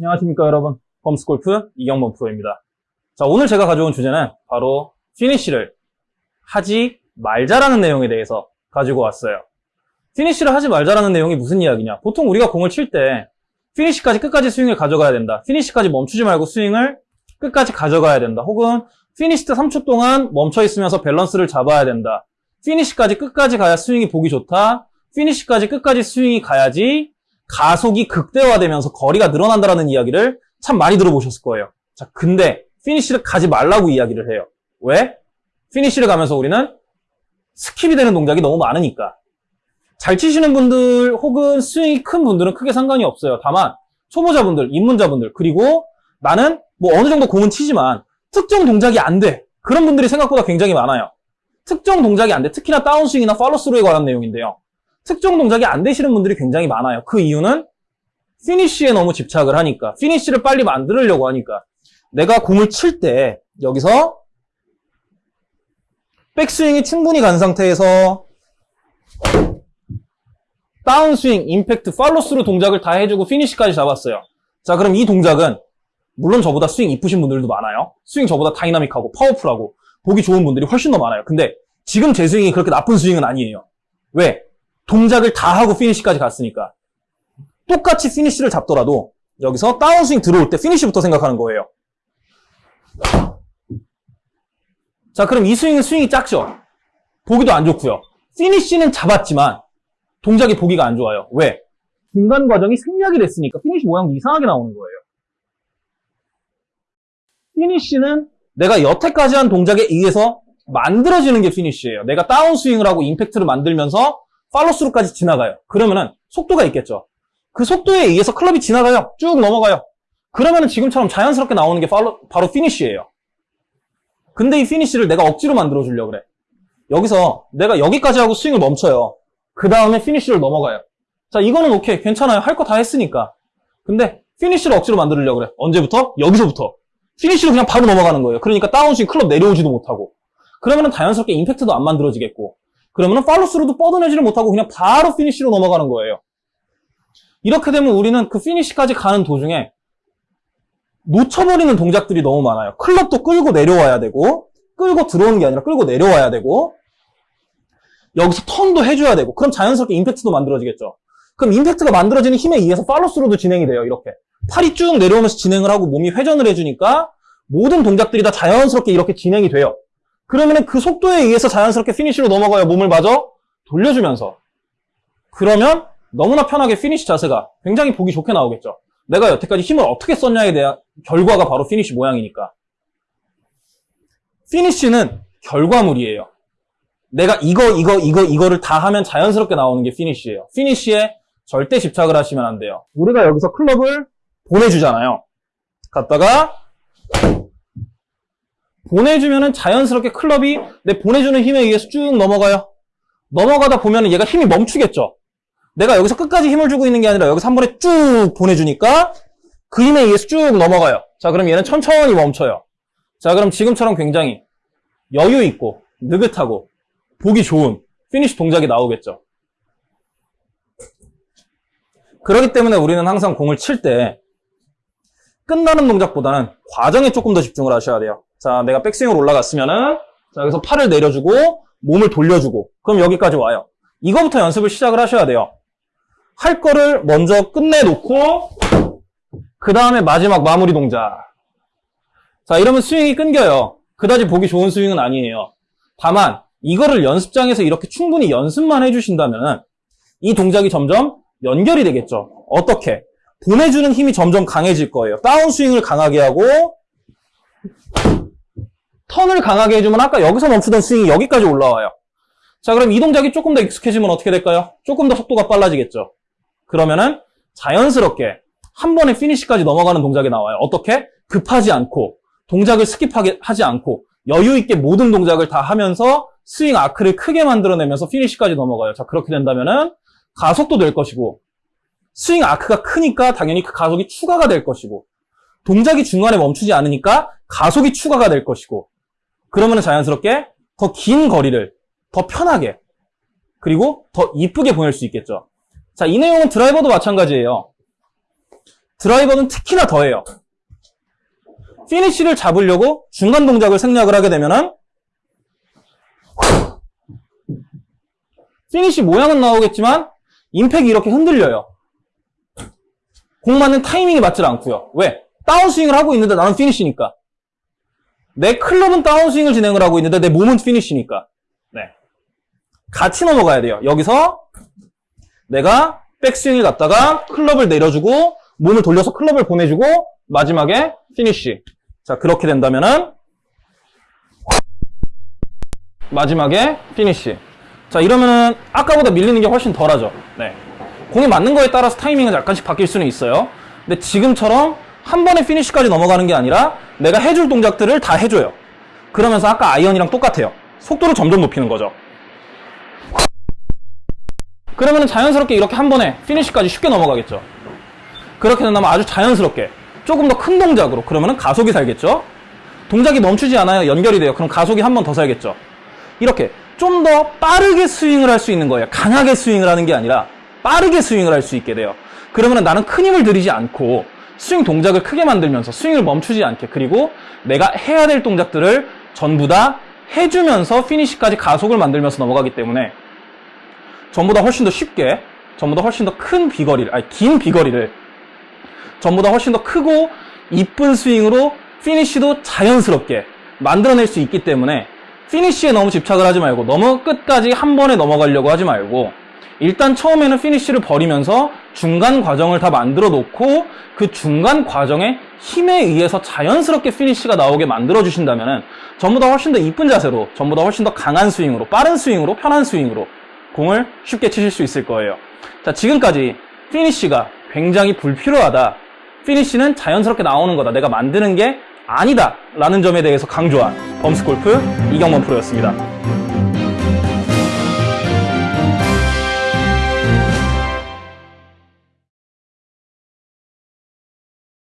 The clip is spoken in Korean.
안녕하십니까 여러분. 펌스골프 이경범 프로입니다. 자 오늘 제가 가져온 주제는 바로 피니쉬를 하지 말자라는 내용에 대해서 가지고 왔어요. 피니쉬를 하지 말자라는 내용이 무슨 이야기냐? 보통 우리가 공을 칠 때 피니쉬까지 끝까지 스윙을 가져가야 된다. 피니쉬까지 멈추지 말고 스윙을 끝까지 가져가야 된다. 혹은 피니쉬 때 3초 동안 멈춰 있으면서 밸런스를 잡아야 된다. 피니쉬까지 끝까지 가야 스윙이 보기 좋다. 피니쉬까지 끝까지 스윙이 가야지 가속이 극대화되면서 거리가 늘어난다는 이야기를 참 많이 들어보셨을 거예요. 자, 근데 피니쉬를 가지 말라고 이야기를 해요. 왜? 피니쉬를 가면서 우리는 스킵이 되는 동작이 너무 많으니까. 잘 치시는 분들 혹은 스윙이 큰 분들은 크게 상관이 없어요. 다만 초보자분들, 입문자분들 그리고 나는 뭐 어느 정도 공은 치지만 특정 동작이 안 돼. 그런 분들이 생각보다 굉장히 많아요. 특정 동작이 안 돼. 특히나 다운스윙이나 팔로스루에 관한 내용인데요. 특정 동작이 안 되시는 분들이 굉장히 많아요. 그 이유는 피니쉬에 너무 집착을 하니까 피니쉬를 빨리 만들려고 하니까 내가 공을 칠 때 여기서 백스윙이 충분히 간 상태에서 다운스윙, 임팩트, 팔로스루 동작을 다 해주고 피니쉬까지 잡았어요. 자 그럼 이 동작은 물론 저보다 스윙 이쁘신 분들도 많아요. 스윙 저보다 다이나믹하고 파워풀하고 보기 좋은 분들이 훨씬 더 많아요. 근데 지금 제 스윙이 그렇게 나쁜 스윙은 아니에요. 왜? 동작을 다 하고 피니쉬까지 갔으니까. 똑같이 피니쉬를 잡더라도 여기서 다운스윙 들어올 때 피니쉬부터 생각하는 거예요. 자, 그럼 이 스윙은 스윙이 작죠? 보기도 안 좋고요. 피니쉬는 잡았지만 동작이 보기가 안 좋아요. 왜? 중간 과정이 생략이 됐으니까 피니쉬 모양도 이상하게 나오는 거예요. 피니쉬는 내가 여태까지 한 동작에 의해서 만들어지는 게 피니쉬예요. 내가 다운스윙을 하고 임팩트를 만들면서 팔로스루까지 지나가요. 그러면은 속도가 있겠죠. 그 속도에 의해서 클럽이 지나가요. 쭉 넘어가요. 그러면은 지금처럼 자연스럽게 나오는 게 바로, 바로 피니쉬예요. 근데 이 피니쉬를 내가 억지로 만들어 주려고 그래. 여기서 내가 여기까지 하고 스윙을 멈춰요. 그 다음에 피니쉬를 넘어가요. 자, 이거는 오케이. 괜찮아요. 할 거 다 했으니까. 근데 피니쉬를 억지로 만들려고 그래. 언제부터? 여기서부터. 피니쉬로 그냥 바로 넘어가는 거예요. 그러니까 다운스윙 클럽 내려오지도 못하고. 그러면은 자연스럽게 임팩트도 안 만들어지겠고. 그러면은 팔로스루도 뻗어내지를 못하고 그냥 바로 피니쉬로 넘어가는 거예요. 이렇게 되면 우리는 그 피니쉬까지 가는 도중에 놓쳐버리는 동작들이 너무 많아요. 클럽도 끌고 내려와야 되고 끌고 들어오는 게 아니라 끌고 내려와야 되고 여기서 턴도 해줘야 되고 그럼 자연스럽게 임팩트도 만들어지겠죠. 그럼 임팩트가 만들어지는 힘에 의해서 팔로스루도 진행이 돼요. 이렇게 팔이 쭉 내려오면서 진행을 하고 몸이 회전을 해주니까 모든 동작들이 다 자연스럽게 이렇게 진행이 돼요. 그러면 그 속도에 의해서 자연스럽게 피니쉬로 넘어가요. 몸을 마저 돌려주면서. 그러면 너무나 편하게 피니쉬 자세가 굉장히 보기 좋게 나오겠죠. 내가 여태까지 힘을 어떻게 썼냐에 대한 결과가 바로 피니쉬 모양이니까. 피니쉬는 결과물이에요. 내가 이거, 이거, 이거, 이거를 다 하면 자연스럽게 나오는 게 피니쉬예요. 피니쉬에 절대 집착을 하시면 안 돼요. 우리가 여기서 클럽을 보내주잖아요. 갔다가 보내주면은 자연스럽게 클럽이 내 보내주는 힘에 의해서 쭉 넘어가요. 넘어가다 보면은 얘가 힘이 멈추겠죠. 내가 여기서 끝까지 힘을 주고 있는 게 아니라 여기서 한 번에 쭉 보내주니까 그 힘에 의해서 쭉 넘어가요. 자, 그럼 얘는 천천히 멈춰요. 자, 그럼 지금처럼 굉장히 여유 있고 느긋하고 보기 좋은 피니쉬 동작이 나오겠죠. 그렇기 때문에 우리는 항상 공을 칠 때 끝나는 동작보다는 과정에 조금 더 집중을 하셔야 돼요. 자, 내가 백스윙으로 올라갔으면은 자, 여기서 팔을 내려주고 몸을 돌려주고 그럼 여기까지 와요. 이거부터 연습을 시작을 하셔야 돼요. 할 거를 먼저 끝내놓고 그 다음에 마지막 마무리 동작. 자, 이러면 스윙이 끊겨요. 그다지 보기 좋은 스윙은 아니에요. 다만 이거를 연습장에서 이렇게 충분히 연습만 해주신다면 이 동작이 점점 연결이 되겠죠. 어떻게? 보내주는 힘이 점점 강해질 거예요. 다운스윙을 강하게 하고 턴을 강하게 해주면 아까 여기서 멈추던 스윙이 여기까지 올라와요. 자, 그럼 이 동작이 조금 더 익숙해지면 어떻게 될까요? 조금 더 속도가 빨라지겠죠. 그러면은 자연스럽게 한 번에 피니시까지 넘어가는 동작이 나와요. 어떻게? 급하지 않고 동작을 skip하게 하지 않고 여유 있게 모든 동작을 다 하면서 스윙 아크를 크게 만들어내면서 피니시까지 넘어가요. 자, 그렇게 된다면은 가속도 될 것이고 스윙 아크가 크니까 당연히 그 가속이 추가가 될 것이고 동작이 중간에 멈추지 않으니까 가속이 추가가 될 것이고 그러면 자연스럽게 더 긴 거리를 더 편하게 그리고 더 이쁘게 보낼 수 있겠죠. 자, 이 내용은 드라이버도 마찬가지예요. 드라이버는 특히나 더해요. 피니쉬를 잡으려고 중간 동작을 생략을 하게 되면은 피니쉬 모양은 나오겠지만 임팩이 이렇게 흔들려요. 공 맞는 타이밍이 맞질 않고요. 왜? 다운스윙을 하고 있는데 나는 피니쉬니까. 내 클럽은 다운스윙을 진행을 하고 있는데 내 몸은 피니쉬니까. 네. 같이 넘어가야 돼요. 여기서 내가 백스윙을 갔다가 클럽을 내려주고 몸을 돌려서 클럽을 보내주고 마지막에 피니쉬. 자 그렇게 된다면은 마지막에 피니쉬. 자 이러면은 아까보다 밀리는 게 훨씬 덜하죠. 네. 공이 맞는 거에 따라서 타이밍은 약간씩 바뀔 수는 있어요. 근데 지금처럼 한 번에 피니쉬까지 넘어가는 게 아니라 내가 해줄 동작들을 다 해줘요. 그러면서 아까 아이언이랑 똑같아요. 속도를 점점 높이는 거죠. 그러면 자연스럽게 이렇게 한 번에 피니쉬까지 쉽게 넘어가겠죠. 그렇게 된다면 아주 자연스럽게 조금 더 큰 동작으로 그러면 가속이 살겠죠. 동작이 멈추지 않아요. 연결이 돼요. 그럼 가속이 한 번 더 살겠죠. 이렇게 좀 더 빠르게 스윙을 할 수 있는 거예요. 강하게 스윙을 하는 게 아니라 빠르게 스윙을 할 수 있게 돼요. 그러면 나는 큰 힘을 들이지 않고 스윙 동작을 크게 만들면서 스윙을 멈추지 않게. 그리고 내가 해야 될 동작들을 전부 다 해주면서 피니시까지 가속을 만들면서 넘어가기 때문에 전보다 훨씬 더 쉽게 전보다 훨씬 더 큰 비거리를 아니 긴 비거리를 전보다 훨씬 더 크고 이쁜 스윙으로 피니쉬도 자연스럽게 만들어낼 수 있기 때문에 피니쉬에 너무 집착을 하지 말고 너무 끝까지 한 번에 넘어가려고 하지 말고 일단 처음에는 피니쉬를 버리면서 중간 과정을 다 만들어 놓고 그 중간 과정에 힘에 의해서 자연스럽게 피니쉬가 나오게 만들어 주신다면 전보다 훨씬 더 이쁜 자세로 전보다 훨씬 더 강한 스윙으로 빠른 스윙으로 편한 스윙으로 공을 쉽게 치실 수 있을 거예요. 자, 지금까지 피니쉬가 굉장히 불필요하다. 피니쉬는 자연스럽게 나오는 거다. 내가 만드는 게 아니다. 라는 점에 대해서 강조한 범스골프 이경범 프로였습니다.